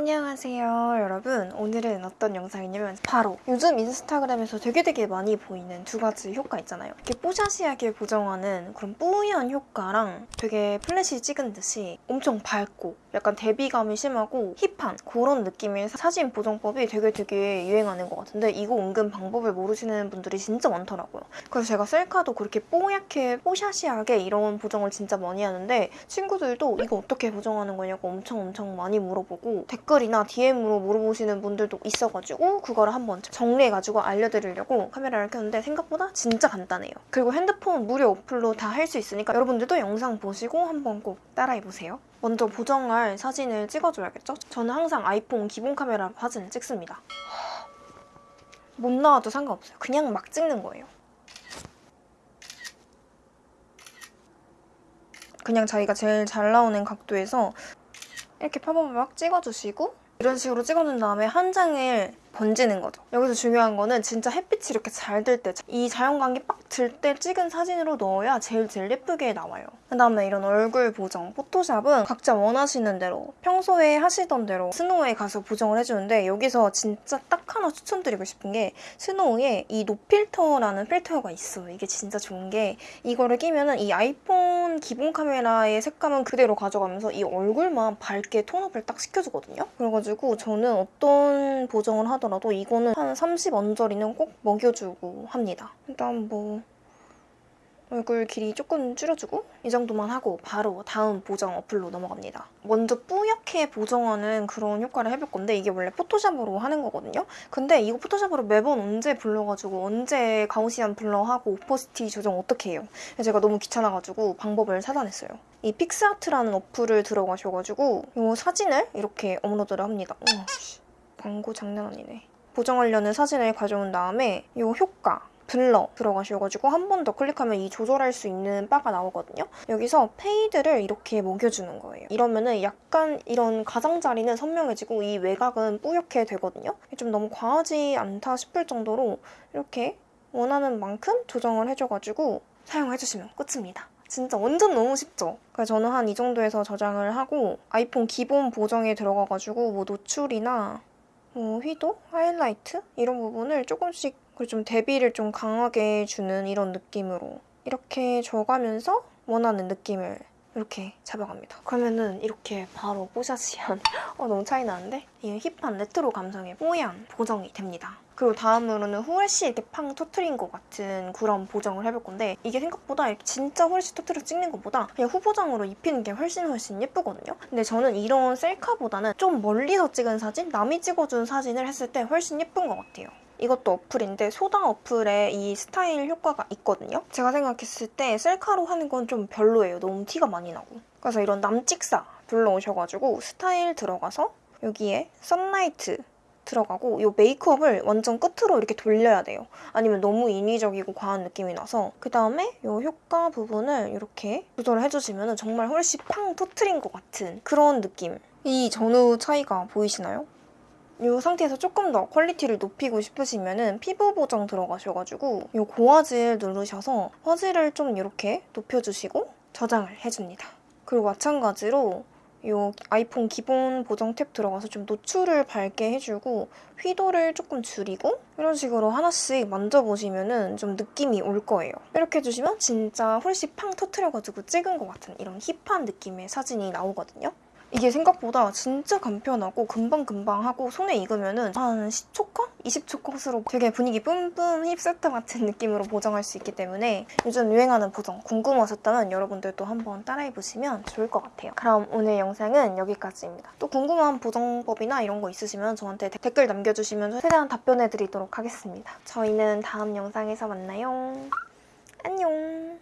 안녕하세요 여러분. 오늘은 어떤 영상이냐면 바로 요즘 인스타그램에서 되게 되게 많이 보이는 두 가지 효과 있잖아요. 이렇게 뽀샤시하게 보정하는 그런 뿌연 효과랑 되게 플래시 찍은 듯이 엄청 밝고 약간 대비감이 심하고 힙한 그런 느낌의 사진 보정법이 되게 되게 유행하는 것 같은데 이거 은근 방법을 모르시는 분들이 진짜 많더라고요. 그래서 제가 셀카도 그렇게 뽀얗게 뽀샤시하게 이런 보정을 진짜 많이 하는데 친구들도 이거 어떻게 보정하는 거냐고 엄청 엄청 많이 물어보고 댓글 이나 DM으로 물어보시는 분들도 있어가지고 그거를 한번 정리해가지고 알려드리려고 카메라를 켰는데 생각보다 진짜 간단해요. 그리고 핸드폰 무료 어플로 다 할 수 있으니까 여러분들도 영상 보시고 한번 꼭 따라해보세요. 먼저 보정할 사진을 찍어줘야겠죠? 저는 항상 아이폰 기본 카메라로 사진을 찍습니다. 못 나와도 상관없어요. 그냥 막 찍는 거예요. 그냥 자기가 제일 잘 나오는 각도에서 이렇게 파바박 찍어주시고 이런 식으로 찍어준 다음에 한 장을 번지는 거죠. 여기서 중요한 거는 진짜 햇빛이 이렇게 잘 들 때, 이 자연광이 빡 들 때 찍은 사진으로 넣어야 제일 제일 예쁘게 나와요. 그다음에 이런 얼굴 보정, 포토샵은 각자 원하시는 대로 평소에 하시던 대로 스노우에 가서 보정을 해주는데 여기서 진짜 딱 하나 추천드리고 싶은 게 스노우에 이 no filter라는 필터가 있어요. 이게 진짜 좋은 게 이거를 끼면 은 이 아이폰 기본 카메라의 색감은 그대로 가져가면서 이 얼굴만 밝게 tone up을 딱 시켜주거든요. 그래가지고 저는 어떤 보정을 하 더라도 이거는 한 30 언저리는 꼭 먹여주고 합니다. 일단 뭐 얼굴 길이 조금 줄여주고 이 정도만 하고 바로 다음 보정 어플로 넘어갑니다. 먼저 뿌옇게 보정하는 그런 효과를 해볼 건데 이게 원래 포토샵으로 하는 거거든요. 근데 이거 포토샵으로 매번 언제 불러가지고 언제 Gaussian blur하고 opacity 조정 어떻게 해요? 제가 너무 귀찮아가지고 방법을 찾아냈어요. 이 픽스아트라는 어플을 들어가셔가지고 이 사진을 이렇게 업로드를 합니다. 씨, 광고 장난 아니네. 보정하려는 사진을 가져온 다음에 이 효과 blur 들어가셔가지고 한 번 더 클릭하면 이 조절할 수 있는 바가 나오거든요. 여기서 fade를 이렇게 먹여주는 거예요. 이러면은 약간 이런 가장자리는 선명해지고 이 외곽은 뿌옇게 되거든요. 좀 너무 과하지 않다 싶을 정도로 이렇게 원하는 만큼 조정을 해줘가지고 사용해주시면 끝입니다. 진짜 완전 너무 쉽죠? 그래서 저는 한 이 정도에서 저장을 하고 아이폰 기본 보정에 들어가가지고 뭐 노출이나 뭐 휘도, 하이라이트 이런 부분을 조금씩 좀 대비를 좀 강하게 주는 이런 느낌으로 이렇게 줘가면서 원하는 느낌을 이렇게 잡아갑니다. 그러면은 이렇게 바로 뽀샤시한 어 너무 차이 나는데? 이 힙한 레트로 감성의 뽀얀 보정이 됩니다. 그리고 다음으로는 후레쉬 이렇게 팡 터트린 것 같은 그런 보정을 해볼 건데 이게 생각보다 진짜 후레쉬 터트려 찍는 것보다 그냥 후보정으로 입히는 게 훨씬 훨씬 예쁘거든요. 근데 저는 이런 셀카보다는 좀 멀리서 찍은 사진, 남이 찍어준 사진을 했을 때 훨씬 예쁜 것 같아요. 이것도 어플인데 소다 어플에 이 스타일 효과가 있거든요. 제가 생각했을 때 셀카로 하는 건 좀 별로예요. 너무 티가 많이 나고. 그래서 이런 남찍사 불러오셔가지고 스타일 들어가서 여기에 sunlight 들어가고 이 메이크업을 완전 끝으로 이렇게 돌려야 돼요. 아니면 너무 인위적이고 과한 느낌이 나서 그 다음에 이 효과 부분을 이렇게 조절을 해주시면 정말 훨씬 팡 터트린 것 같은 그런 느낌. 이 전후 차이가 보이시나요? 이 상태에서 조금 더 퀄리티를 높이고 싶으시면 피부 보정 들어가셔가지고 이 고화질 누르셔서 화질을 좀 이렇게 높여주시고 저장을 해줍니다. 그리고 마찬가지로 이 아이폰 기본 보정 탭 들어가서 좀 노출을 밝게 해주고 휘도를 조금 줄이고 이런 식으로 하나씩 만져보시면 좀 느낌이 올 거예요. 이렇게 해주시면 진짜 훨씬 팡 터트려가지고 찍은 것 같은 이런 힙한 느낌의 사진이 나오거든요. 이게 생각보다 진짜 간편하고 금방금방 하고 손에 익으면 한 10초 컷? 20초 컷으로 되게 분위기 뿜뿜 힙세트 같은 느낌으로 보정할 수 있기 때문에 요즘 유행하는 보정 궁금하셨다면 여러분들도 한번 따라해보시면 좋을 것 같아요. 그럼 오늘 영상은 여기까지입니다. 또 궁금한 보정법이나 이런 거 있으시면 저한테 댓글 남겨주시면 최대한 답변해드리도록 하겠습니다. 저희는 다음 영상에서 만나요. 안녕!